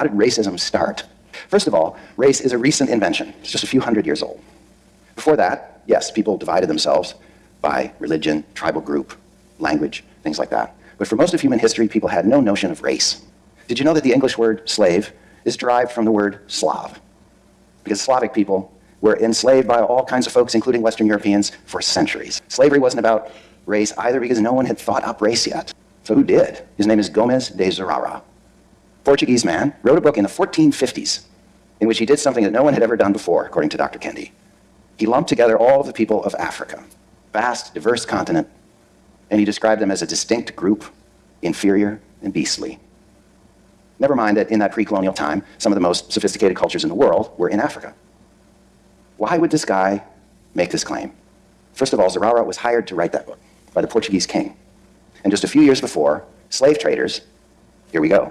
How did racism start? First of all, race is a recent invention. It's just a few hundred years old. Before that, yes, people divided themselves by religion, tribal group, language, things like that. But for most of human history, people had no notion of race. Did you know that the English word slave is derived from the word Slav? Because Slavic people were enslaved by all kinds of folks, including Western Europeans, for centuries. Slavery wasn't about race either because no one had thought up race yet. So who did? His name is Gomes de Zurara. Portuguese man, wrote a book in the 1450s in which he did something that no one had ever done before, according to Dr. Kendi. He lumped together all of the people of Africa, vast, diverse continent, and he described them as a distinct group, inferior and beastly. Never mind that in that pre-colonial time, some of the most sophisticated cultures in the world were in Africa. Why would this guy make this claim? First of all, Zurara was hired to write that book by the Portuguese king. And just a few years before, slave traders, here we go,